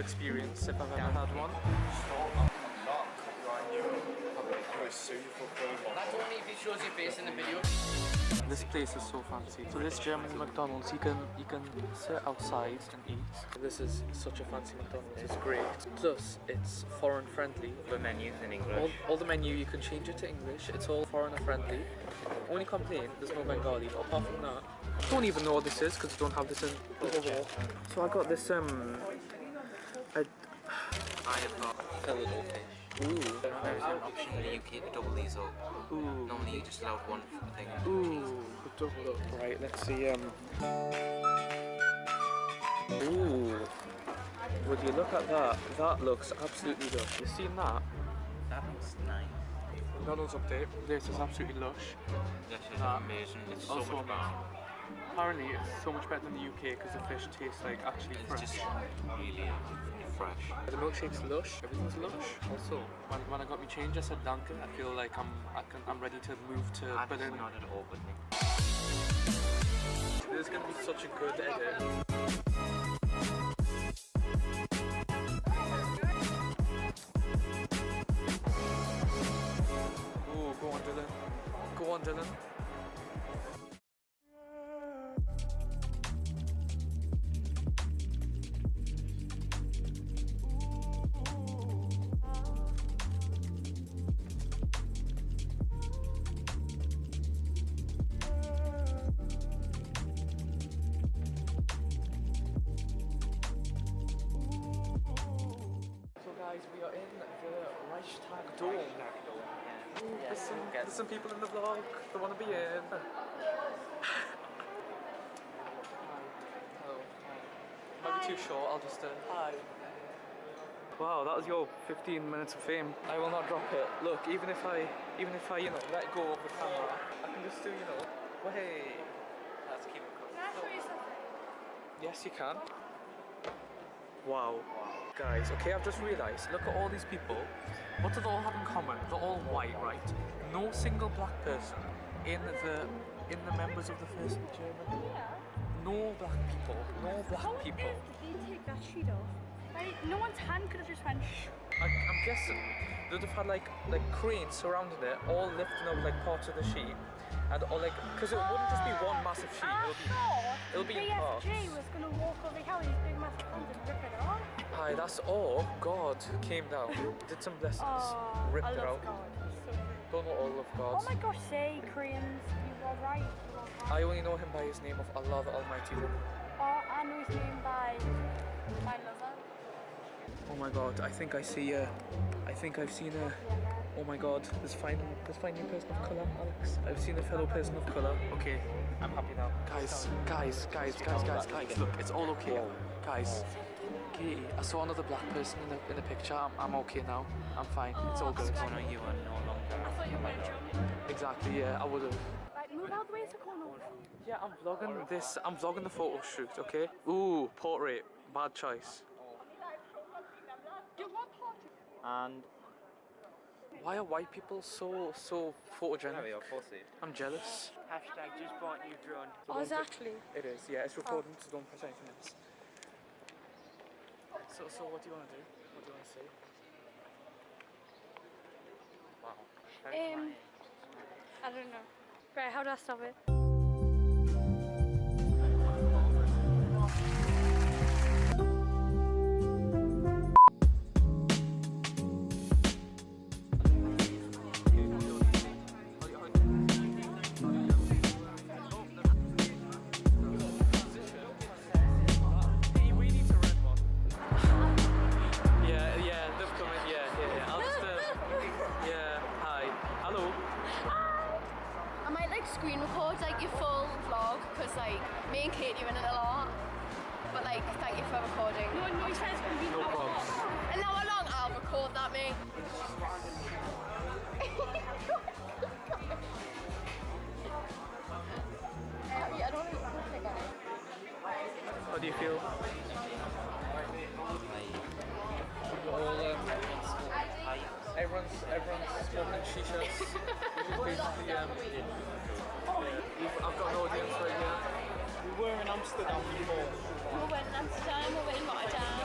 a cultural experience if I've ever had one. That's only if it shows your face in the video. This place is so fancy. So this German McDonald's, you can you can sit outside and eat. This is such a fancy McDonald's. It's great. Plus, it's foreign friendly. The menus in All, English. all the menu you can change it to English. It's all foreigner friendly. Only complaint there's no Bengali. But apart from that, I don't even know what this is because I don't have this in the wall. So I got this um. I, I have got fillet fish. ooh. There's an option in the UK to double these up. Ooh. Normally you just allowed one thing. Ooh, double up. Right, let's see. Um. Ooh. Would you look at that? That looks absolutely lush. You seen that? That looks nice. McDonald's update. This is absolutely lush. This is That amazing. It's so also much better. Apparently, it's so much better than the UK because the fish tastes like actually It's fresh. just really fresh. The milkshake's lush. Everything's lush. Also, when, when I got my change, I said Danke. I feel like I'm I can, I'm ready to move to That's Berlin. not at all with me. This is gonna be such a good edit. Ooh, go on, Dylan. Go on, Dylan. Reichstag Dome. Ooh, there's, some, there's some people in the vlog that want to be in. Hello. Might be too short, I'll just uh, hi. Wow, that was your 15 minutes of fame. I will not drop it. Look, even if I, even if I, you know, let go of the camera, I can just do, you know, way. Let's keep it close. Yes, you can. Wow. Guys, okay, I've just realised, look at all these people. What do they all have in common? They're all white, right? No single black person in the in the members of the first German. No black people. No black How people. earth did they take that sheet off? Right? No one's hand could have just went shh. I, I'm guessing they'd have had like like cranes surrounding it, all lifting up like parts of the sheet, and all like because it wouldn't just be one massive sheet. Ah, I It'll be it'll be in parts. Was going to walk over here with his big massive and rip it off. Hi, that's all. God came down, did some blessings, Oh, ripped I it love out. God. So. Don't know all of God. Oh my gosh, say Koreans, you are right. You are right. I only know him by his name of Allah the Almighty. though. Oh, I know his name by my lover. Oh my God, I think I see a. I think I've seen a. Oh my God, there's finally there's finally a person of colour, Alex. I've seen a fellow person of colour. Okay, I'm happy now. Guys, guys, guys, guys, guys, guys. Look, it's all okay, guys. Katie, I saw another black person in the in the picture. I'm, I'm okay now. I'm fine. It's all good. Oh no, you are no longer. I thought you were going. Exactly. Yeah, I would have. Right, move out the way so I can't. Yeah, I'm vlogging this. I'm vlogging the photo shoot. Okay. Ooh, portrait. Bad choice. Do what part? And Why are white people so so photogenic? are. I'm jealous. Hashtag just bought new drone. Oh, is it actually? It is, yeah, it's recording, so don't press anything else. So, so what do you want to do? What do you want to say? Wow. Um, I don't know. Right, how do I stop it? Screen record like your full vlog because like me and Katie are in it a lot. But like thank you for recording. No, no, he says it's going to be No problems. And now how long I'll record that me. Yeah, I don't know what to take out. How do you feel? We're all, um, everyone's, everyone's smoking shishas, an audience right here. We were in Amsterdam before. We're winning Amsterdam, we're winning Rotterdam.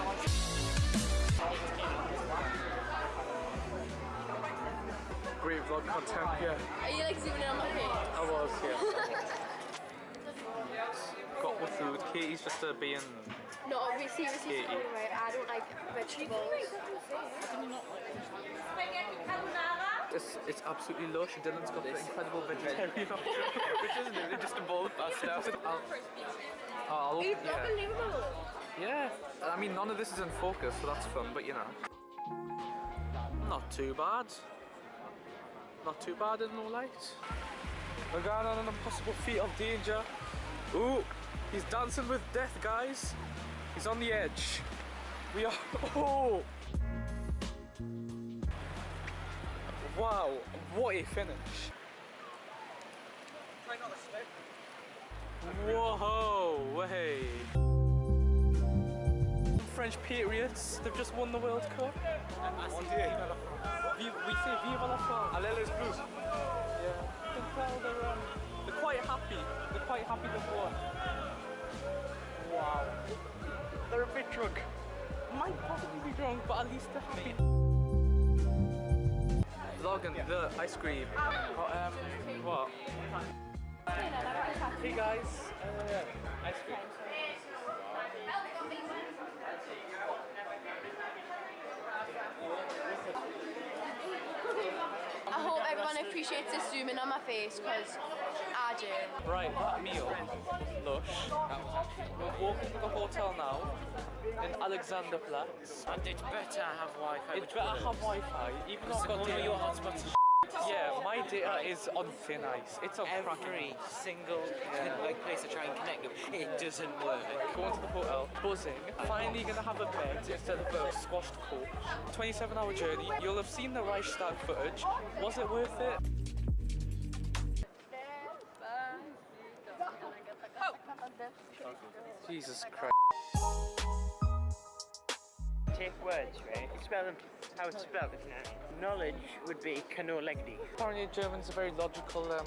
Great vlog content, yeah. Are you like zooming in on my face? I was, yeah. Got my food. Katie's just uh, being. No, obviously, seriously, Katie. spoiling right. I don't like vegetables. It's, it's absolutely lush. Dylan's got the incredible vegetarian option, which isn't it? They just involve that stuff. I'll, I'll, It's yeah. unbelievable. yeah. I mean, none of this is in focus, so that's fun, but you know. Not too bad. Not too bad in no light. We're going on an impossible feat of danger. Ooh, he's dancing with death, guys. He's on the edge. We are. Oh! Wow, what a finish. Whoa, hey. French Patriots, they've just won the World Cup. Vi- We say Viva la France. Blues. Yeah, you can tell they're, um, they're quite happy. They're quite happy they've won. Wow. They're a bit drunk. Might possibly be drunk, but at least they're happy. Vlogging the ice cream. Oh, um, what? Hey guys, uh, ice cream. I hope everyone appreciates this zooming on my face because I do. Right, that meal, lush. We're walking to the hotel now in Alexanderplatz. And it's better have Wi-Fi. It's better have Wi-Fi, even though I've got One of your hotspots is Yeah, my data is on thin ice. It's on every cracking. single like place I try and connect them, it doesn't work. Going to the hotel, buzzing. Finally gonna have a bed instead of a squashed coach. 27 hour journey. You'll have seen the Reichstag footage. Was it worth it? Oh. Jesus Christ. Take words, right? You spell them how it's spelled, isn't it? Knowledge would be canolegdi. Apparently German's a very logical um,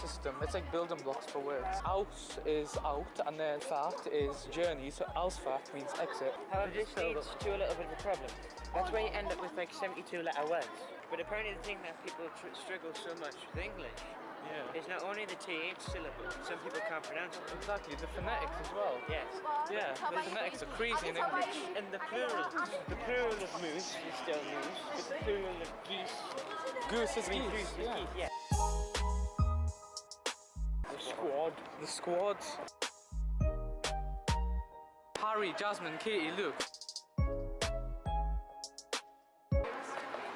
system. It's like building blocks for words. Aus is out and then Fahrt is journey, so Ausfahrt means exit. However, this leads to a little bit of a problem. That's where you end up with like 72 letter words. But apparently the thing that people tr- struggle so much with English Yeah. is not only the TH syllable, some people can't pronounce it. Exactly, the phonetics as well. Yes. Yeah, the phonetics are crazy in English. And the plural, the plural of moose is still moose, but the plural of geese, Goose is geese, goose is yeah. geese, yeah. The squad. The squad. Harry, Jasmine, Katie, Luke.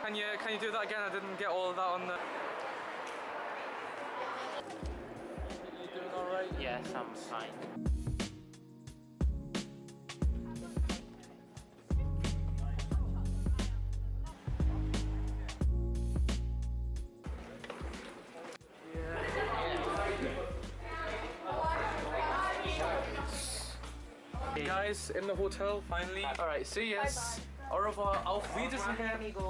Can you can you do that again? I didn't get all of that on the. You doing all right? Yes, I'm fine. Guys, in the hotel finally. All right, see yes. Au revoir. Auf Wiedersehen.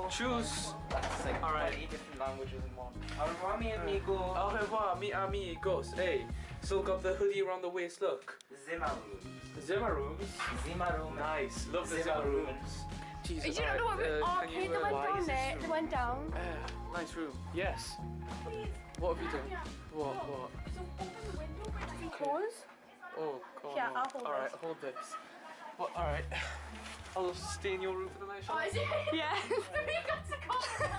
Tschüss. That's like All right. 20 different languages in one. Au revoir, mi amigo. Au revoir, mi amigos. Hey, still got the hoodie around the waist. Look. Zimaru. Zimmer rooms. Zimaru. Nice. Love the Zimmer Zimmer rooms. Jesus. Did you not know what we alright, uh, oh, okay, you, they went why down there, this they went down. Uh, nice room. Yes. What have you done? What? What? Close? Oh, God. Yeah. I'll hold All right, hold this. What? All right. I'll stay in your room for the night. shall Oh, I? is it? Yeah. we got to come.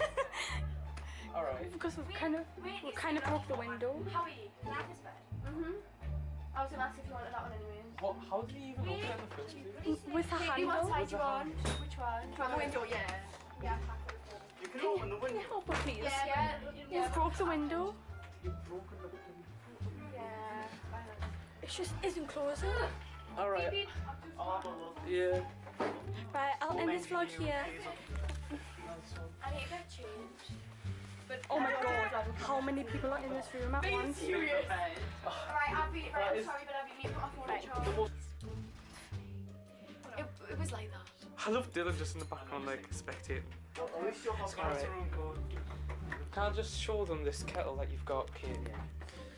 All right. because we've kind of we kind of broke the window. Howie, can I have this bed? Mm-hmm. I was gonna ask if you wanted that one anyway. What? How did he even open it in the first place? With a Katie, what handle. side do you want? Which one? From the window, yeah. Yeah. You can open the window. Can you help us, please? Yeah, yeah. You've broke the window. Yeah. It just isn't closing. All right. Yeah. Right, I'll end this vlog here. I need to get changed. But Oh my god, how many people are in this room at once? serious. Alright, I'll be right, I'm sorry, but I'll be me put my phone on charge. It, it was like that. I love Dylan just in the background, like spectating. Alright. Can I just show them this kettle that you've got, Katie?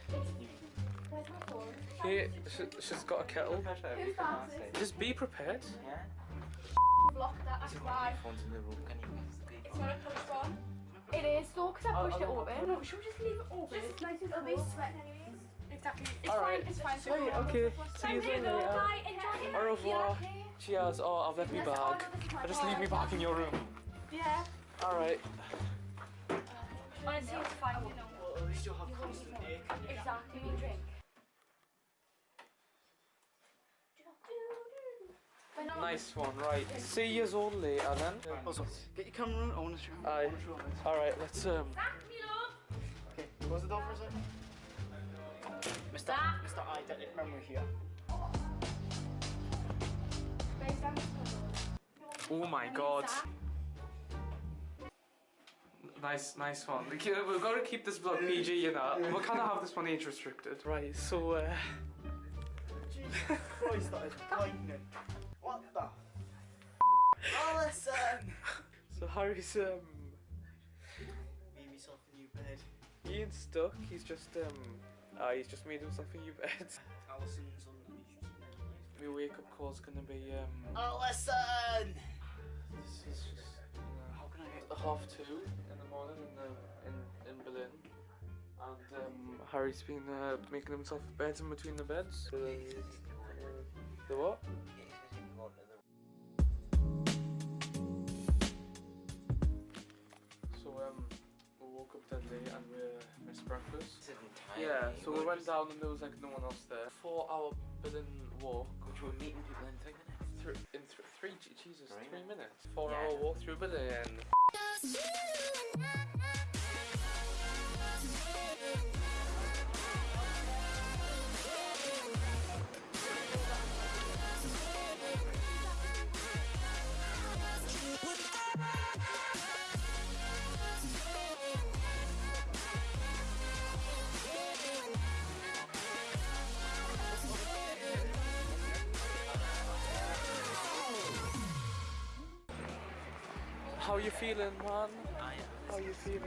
Where's my phone? Okay, she, she's got a kettle. Who's that? Just be prepared. Yeah? Block that, that's why. Phone's in the room, can you It's not a push one. It is though, because I oh, pushed it oh, open. No, should we just leave it open? It's nice and It'll be cool. sweating anyways. Exactly. It's Alright. fine. It's fine. So Right, okay. See you Thank you, later. Bye. Enjoy your Au revoir. Okay. Cheers. Oh, I've left me Yes, oh, bag. no, this is my I just leave me back in your room. Yeah. Alright. Honestly, it's fine. You know. Well, at have constant air conditioning. Exactly, me drink. Nice one, right. See yous all later then. Also, get your camera on. I want to show Aye. I want to show this. Alright, let's um Okay, close the door for a sec. Mr. Mr. Eidetic memory here. Oh my god. Nice, nice one. We ke- We've got to keep this vlog PG, you know. We kind of have this one age restricted. Right, so, uh, Jesus Christ, that is lightning. What the? Listen! so Harry's, um, Made himself a new bed. he ain't stuck. He's just, um, uh, he's just made himself a new bed. Alison's underneath. My wake up call's gonna be, um, listen! this is just, you know, How can I get? half two in the morning in the in in Berlin, and um, Harry's been uh, making himself a bed in between the beds. The, the what? Up dead late and we missed breakfast. Yeah, so we went down and there was like no one else there. Four hour Berlin walk. Which we're meeting people in three minutes. Through, in th- three, Jesus, Three three minutes. Four Yeah. hour walk through Berlin. How you feeling, man? How you feeling?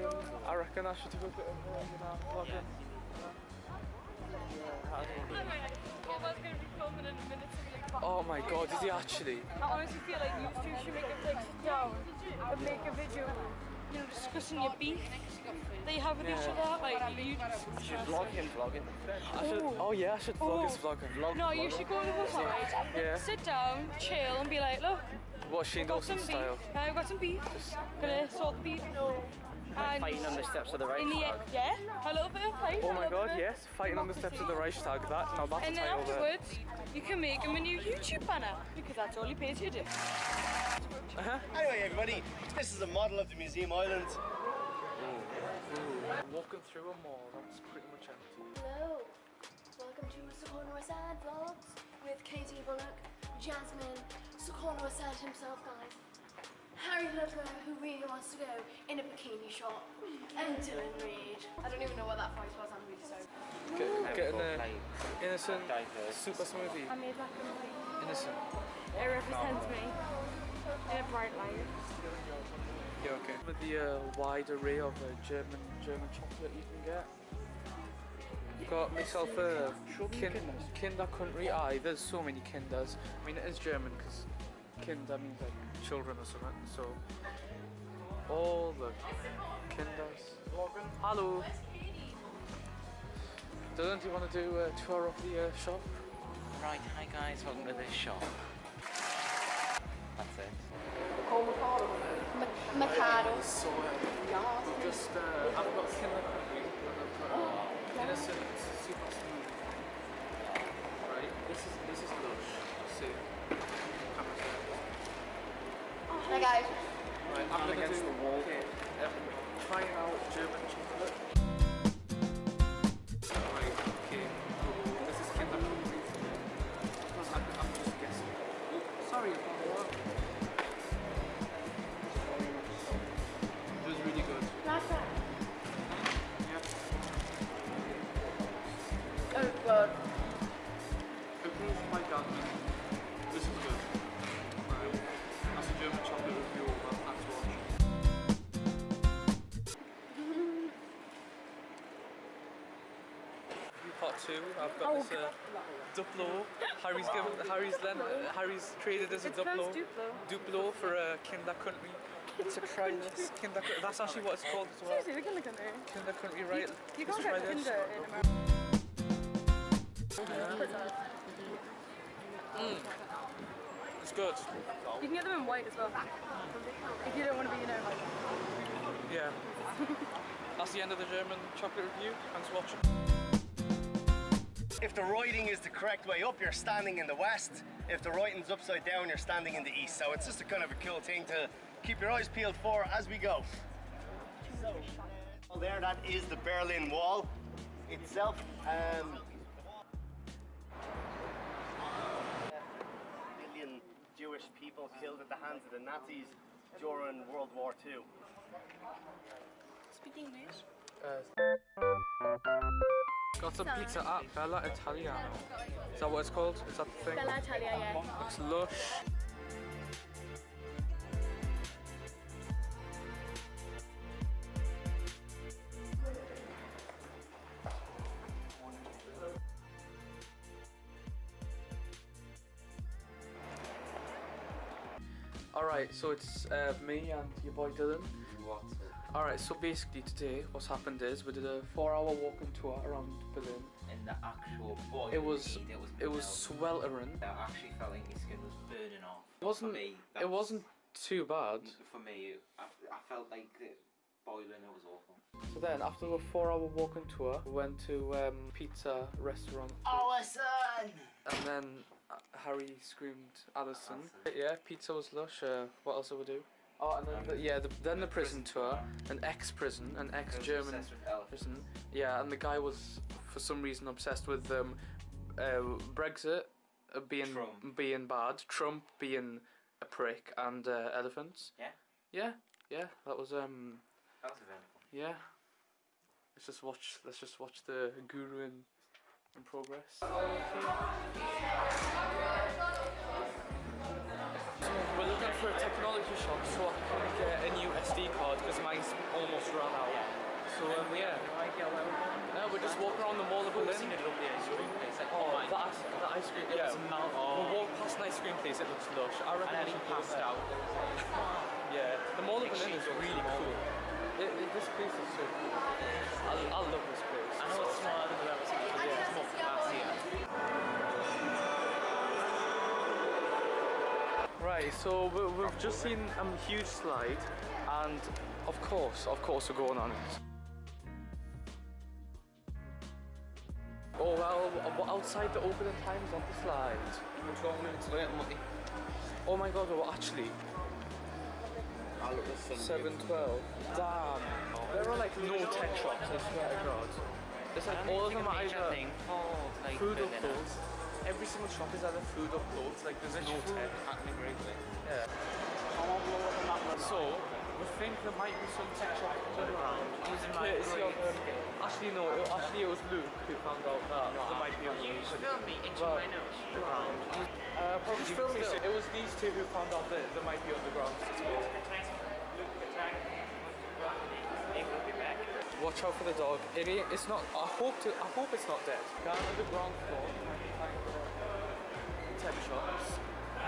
I reckon I should do a bit of uh, you know, vlogging. Bobo's going to be filming in a minute to be like, Oh my god, is he actually? I honestly feel like you two should make a like sit down and make a video, you know, discussing your beef that you have with each other. Like you Should vlog him vlogging. I should, oh yeah, I should vlog his vlog and vlog. No, you should go to the side, Yeah. sit down, chill, and be like, look, What Shane got some Dawson beef. style. Now I've got some beef. Gonna sort the beef. And Fighting on the steps of the Reichstag. in the flag. yeah, a little bit of fight. Oh my god, yes, fighting on the steps of the Reichstag. That now that's a And then title there. afterwards, you can make him a new YouTube banner because that's all he pays you to do. Uh-huh. Anyway, everybody, this is a model of the Museum Island. Walking through a mall, that's pretty much empty. Hello. Welcome to Socorro Sad Vlogs with Katie Bullock, Jasmine, Socorro said himself, guys. Harry Potter, who really wants to go in a bikini shop, and Dylan Reed. I don't even know what that voice was, I'm really sorry. Get, getting a Like, innocent super smoothie. I made that complete. Innocent. It represents me in a bright light. Yeah, okay. With the uh, wide array of uh, German German chocolate you can get. Got myself a kin- Kinder Country Eye. There's so many Kinders. I mean, it is German because Kinder means like children or something. So all the Kinders. Hello. Dylan, do you want to do a tour of the uh, shop? Right, hi guys, welcome to this shop. That's it. Mikado. So uh, just uh, I've got Kinder two. I've got Oh, this uh, Duplo. Harry's given Harry's len, uh, Harry's traded as a Duplo. Duplo. Duplo for uh, Kinder Country. It's a this Kinder Country. That's actually what it's called as well. Seriously, look at. Kinder Country, right? You Let's can't get this. Kinder in America. It's good. You can get them in white as well. If you don't want to be, you know, like. Yeah. That's the end of the German chocolate review. Thanks for watching. If the writing is the correct way up, you're standing in the west. If the writing's upside down, you're standing in the east. So it's just a kind of a cool thing to keep your eyes peeled for as we go. So, well, there, that is the Berlin Wall itself. Um, million Jewish people killed at the hands of the Nazis during World War II. Speak English. Got some pizza at Bella Italiano. Is that what it's called? Is that the thing? Bella Italia, yeah. Looks lush. Alright, so it's uh, me and your boy Dylan. Alright, so basically today what's happened is we did a four hour walking tour around Berlin. In the actual boy. It was it was it was sweltering. I actually felt like my skin was burning off. It wasn't me, it wasn't too bad. For me, I, I felt like it boiling. It was awful. So then, after the four-hour walking tour, we went to um, pizza restaurant, Allison! and then uh, Harry screamed "Allison!" Yeah, pizza was lush. Uh, what else did we do? Oh, and then the, yeah, the, then the prison tour, an ex-prison, an ex-German obsessed with elephants. prison. Yeah, and the guy was for some reason obsessed with um, uh, Brexit uh, being Trump. being bad, Trump being a prick, and uh, elephants. Yeah. Yeah, yeah, that was um, That was eventful. yeah. Let's just watch. Let's just watch the guru in in progress. We're looking for a technology shop so I can get a new SD card because mine's almost run out. So um, yeah. No, we're just walking around the mall of Berlin. Oh, the ice, the ice cream. Yeah. We'll walk past an ice cream place. It looks lush. I reckon we should pass out. Yeah, the mall of Berlin is really cool. It, it, this place is so cool. I, I love this place. I know it's smaller than Right, so we, we've just seen a um, huge slide, and of course, of course, we're going on it. Oh well, outside the opening times of the slide. Oh my god, well actually, 712. Damn. There are like no tech shops, I swear to god. It's like all of them are either food or clothes. Every single shop is either food or clothes, like there's no tech happening really. Yeah. So, we think there might be some tech shops around. Courtesy of, um, actually no, it, actually it was Luke who found out that there might be a You filmed me into my nose. uh, probably still, it was these two who found out that there might be underground. Watch out for the dog. It it's not. I hope to. I hope it's not dead. Down on the ground floor, tech shops.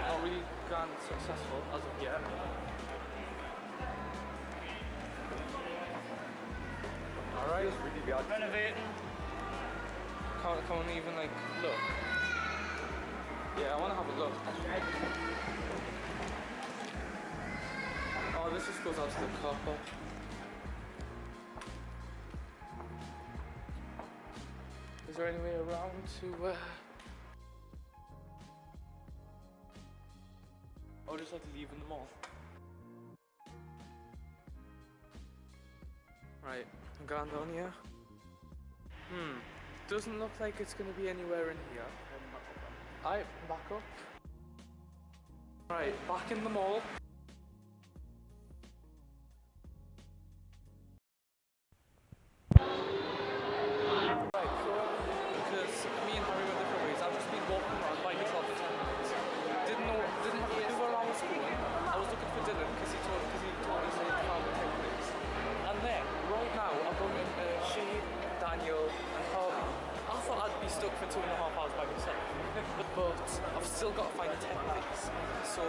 Not really grand successful as of yet. All right. Renovating. Can't, can't even like look. Yeah, I want to have a look. Oh, this just goes out to the car park. Is there any way around to? Uh... just like leaving the mall? Right, I'm going down here. Hmm. Doesn't look like it's gonna be anywhere in here. I back up. Right, back in the mall. So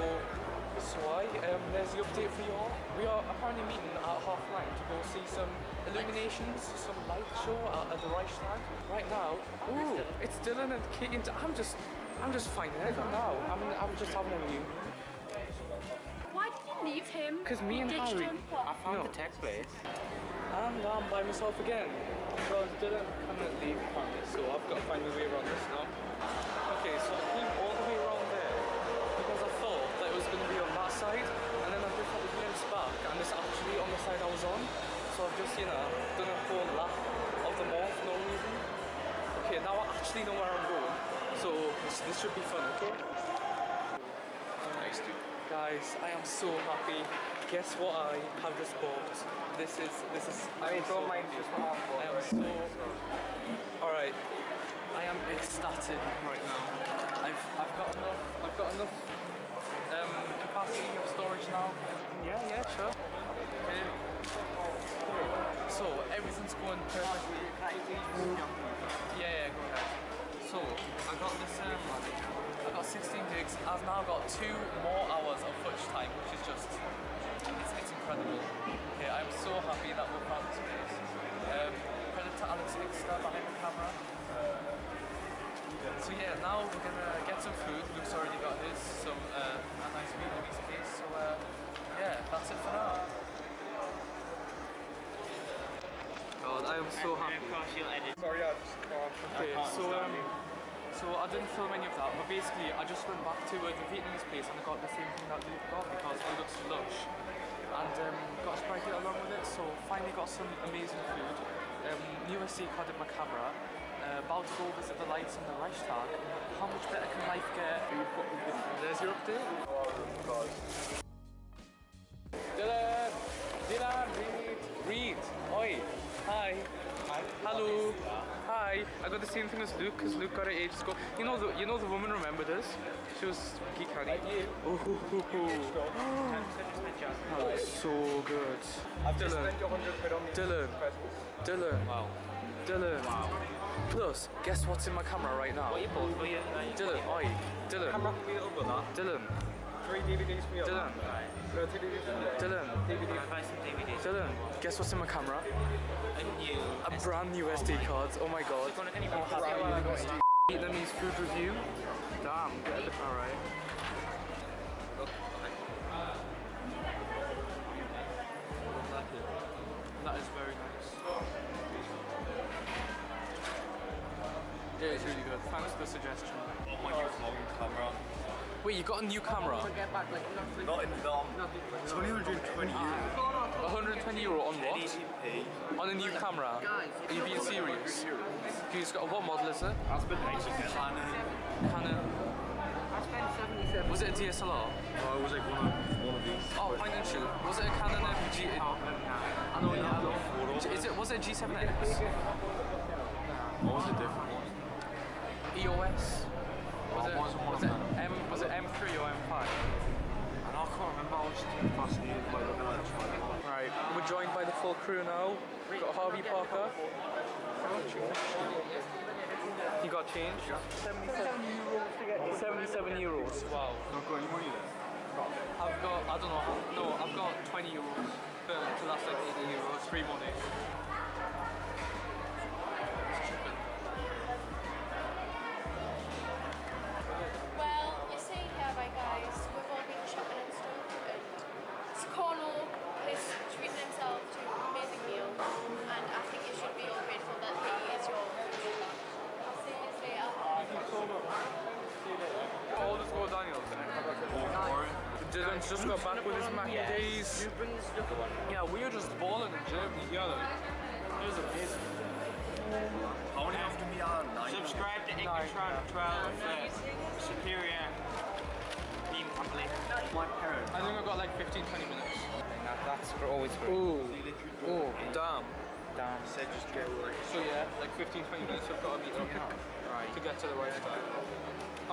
so I um, there's the update for you all. We are apparently meeting at half nine to go see some illuminations, some light show at, at the Reichstag. Right now, ooh, it's Dylan and Kate. And I'm just I'm just finding it now. I'm I'm just having a view. Why did you leave him? Because me and Harry. I found no. the tech place. And I'm by myself again. Well, Dylan cannot leave apparently, so I've got to find my way around this now. Okay, so. Side, and then I've just had to glimpse back, and it's actually on the side I was on. So I've just, you know, done a whole lap of the mall for no reason. Okay, now I actually know where I'm going, so this, this should be fun, okay? Nice dude. Guys, I am so happy. Guess what I have just bought? This is this is. I mean, don't so happy. I am so. All right. I am ecstatic right now. I've I've got enough. I've got enough um, capacity of storage now. Yeah, yeah, sure. Okay. So perfectly. Yeah, yeah, go ahead. So I got this. Um, I got 16 gigs. I've now got two more hours of footage time, which is just it's, it's incredible. Okay, I'm so happy that we found this place. Um, credit to Alex Hickster behind the camera. So yeah, now we're gonna get some food. Luke's already got his, some uh, a nice Vietnamese case. So uh, yeah, that's it for now. God, I am so happy. And of course you'll edit. Okay, so um, so I didn't film any of that, but basically I just went back to uh, the Vietnamese place and I got the same thing that Luke got because it looks lush, and um, got a Sprite along with it. So finally got some amazing food. Um, new card in my camera. Uh, about to go visit the lights in the Reichstag. How much better can life get? There's your update. Dylan! Dylan, read! Read! Oi! Hi! Hi! Hello! Hi! I got the same thing as Luke, because Luke got it ages ago. You know the you know the woman remembered us? She was geek honey. Oh. That looks oh, so good. Dylan. Dylan. Dylan. Wow. Dylan. Wow. Plus, guess what's in my camera right now? What you bought for you? Dylan, oi, Dylan. Dylan. Three DVDs for you. Dylan. No, two DVDs for you. Dylan. I'll buy some DVDs. Dylan. Guess what's in my camera? A new. A brand new SD card. Oh my god. How oh, happy are you? Vietnamese food review. Damn, get the car right. Oh, that is very nice. Yeah, it's really good. Thanks for the suggestion. Oh my new vlogging camera. Wait, you got a new camera? Not in film. It's only 120 euros. 120 euro on what? 1080p. On a new camera? Are you being serious? He's got what model is it? That's been nice. Canon. Canon. Was it a DSLR? Oh, it was like one of one of these. Oh, point and shoot. Was it a Canon MG? I know, yeah. Is it? Was it a G7X? What was the different one? EOS? Crew now. We've got Harvey Parker. He got change. 77 euros 77 euros. Wow. Not got any money there. I've got, I don't know, no, I've got 20 euros. But to last like 80 euros, free money. Dylan's just got back with his mac and days. Yeah, we were just balling in Germany together. It was amazing. How many after me on? Subscribe to Incatron 12 uh, Superior Beam Company. My parents. I think I've got like 15, 20 minutes. That's for always for Ooh, oh, damn. down. Said just go like. So yeah, like 15, 20 minutes I've got to meet up to get to the Reichstag.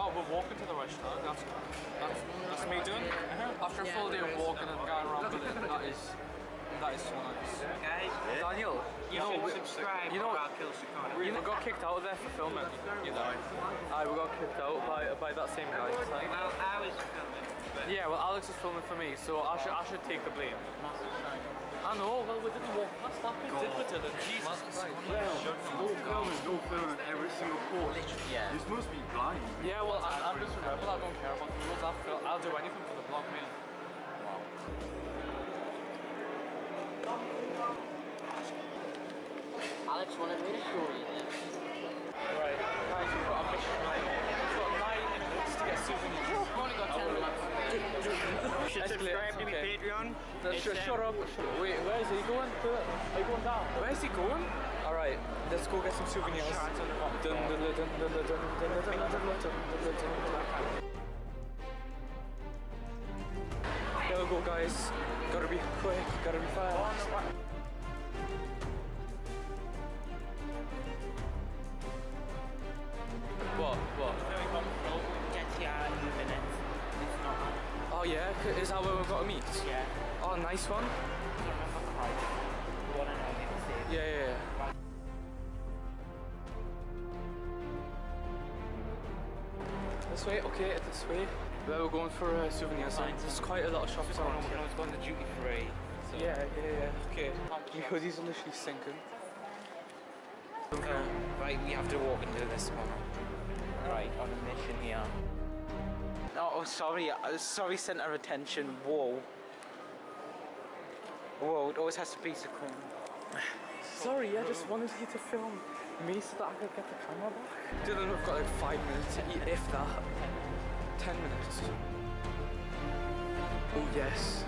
Oh, we're walking to the restaurant. That's that's, that's me doing. Uh-huh. After a full day of walking and going around Berlin, that is that is so nice. Guys, Daniel, you you know, should we, subscribe you know- or kill Sakona. you know, we got kicked out of there for filming. You know, I we got kicked out by by that same guy. Well, I was filming, Yeah, well, Alex is filming for me, so I should I should take the blame. I know. Well, we didn't walk past that bit, did we, Dylan? Jesus Christ. No film is no film in every single port. Yeah. This must be blind. Yeah, well, I, I'm just a rebel. I don't care about the rules. I'll, fil- I'll do anything for the vlog, me. Alex wanted me to show you should subscribe to me Patreon. No, sh shut up. Wait, where is he going? Are you going down? Where is he going? Alright, let's go get some souvenirs. There we go guys. Gotta be quick, gotta be fast. Got to meet? Yeah. Oh, nice one. I don't remember the price. The one and only mistake. Yeah, yeah, yeah. This way, okay, this way. We're going for uh, souvenir signs. There's quite a lot of shops around here. I was going to duty free. So Yeah, yeah, yeah. Okay. My hoodies are literally sinking. Uh, right, we have to walk into this one. Right, on a mission here. Oh, sorry, uh, sorry, centre attention. Whoa. Whoa, it always has to be so cool. Sorry, I just wanted you to film me so that I could get the camera back. Dylan, we've got like five minutes to eat, if that. Ten minutes. Oh yes.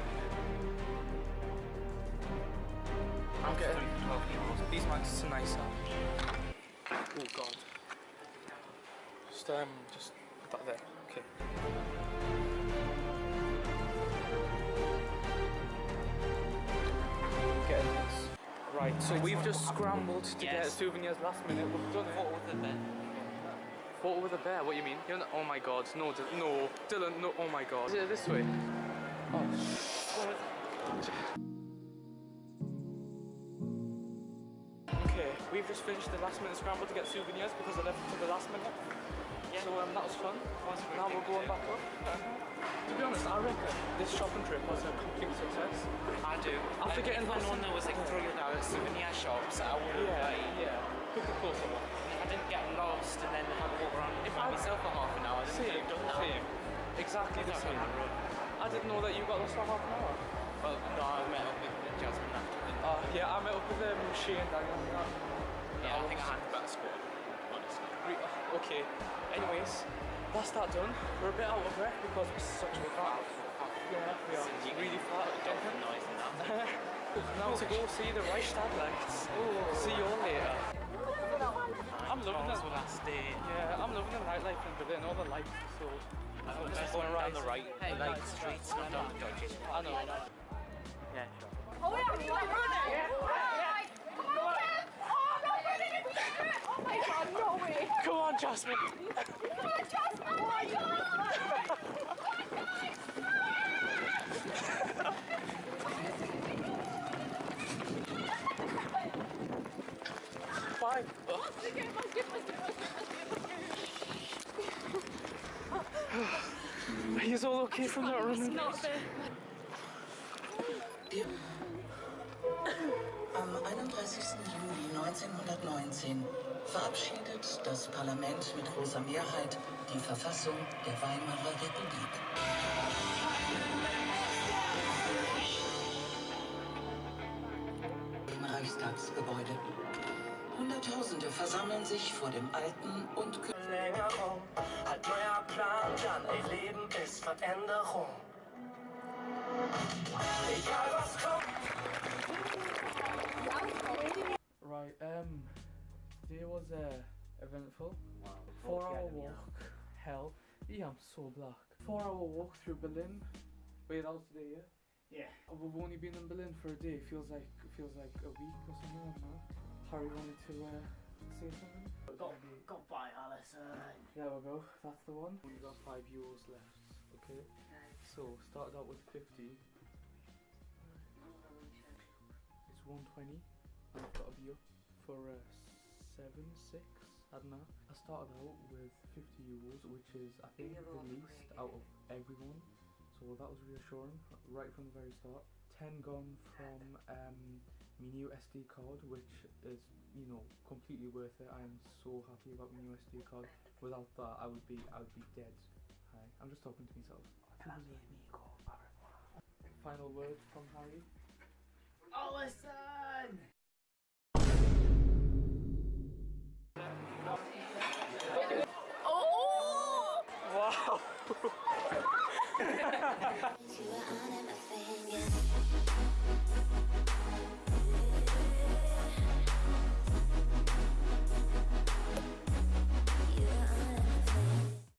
I'm getting 12 euros. These mags are nicer. Oh god. Just um, just put that there. Okay. Getting this. Right, so we've just scrambled to get souvenirs last minute. We've done it. What with the bed? Photo with a bear? What do you mean? You're not, oh my god, no, no, Dylan, no, oh my god. Is it this way? Oh, Okay, we've just finished the last minute scramble to get souvenirs because I left it to the last minute. So um, that was fun. now we're going back up. to be honest, I reckon this shopping trip was a complete success. I do. After Like, getting I this- there was like three other souvenir shops, I would have like, yeah. At closer one. I didn't get lost and then have to walk around If by I- myself for half an hour. I Same, didn't done that. same. Exactly the same. on the road. I didn't know that you got lost for half an hour. Well, no, I met up with Jasmine after. Uh, yeah, I met up with um, Shane and Daniel. and that. Yeah, I think I had the better squad, honestly. Re- Okay. Anyways, that's that done. We're a bit out of breath because we're such a fat. Yeah, we are really fat. Jumping noise and that. now to go see the Reichstag lights. See you all later. I'm loving Tomorrow's it. the last day. Yeah, I'm loving the nightlife in Berlin. All the lights are so. I'm just just going going right. down the right, Hey, like right. streets, not down the dodgy. I know. Yeah, sure. Oh, yeah, you're running! Right. Come on, Kev! Oh, no, you're running! Oh my god, no way! Come on, Jasmine. Come on, Jasmine! Oh my god! Bye. He's all okay from that running. Am 31. Juli 1919 verabschiedet das Parlament mit großer Mehrheit die Verfassung der Weimarer Republik. Im Reichstagsgebäude. Hunderttausende versammeln sich vor dem alten und Verlängerung, halt neuer Plan, dann ey, Leben ist Veränderung. Egal was kommt. Right, um, day was uh, eventful. Four hour walk. Hell, yeah, I'm so black. Four hour walk through Berlin. Wait, that was today, yeah? Yeah. Uh, We've only been in Berlin for a day. Feels like feels like a week or something. I don't know. Harry wanted to uh, say something. Go, go by, Alison. There we go. That's the one. We've got five euros left. Okay. So started out with fifty. It's one twenty. I've got be up for uh, seven, six. I don't know. I started out with fifty euros, which is I think the least out of everyone. So so that was reassuring right from the very start. 10 gone from um, my new SD card, which is, you know, completely worth it. I am so happy about my new SD card. Without that, I would be, I would be dead. Hi, I'm just talking to myself. Final word from Harry. Oh, listen! Oh! Wow!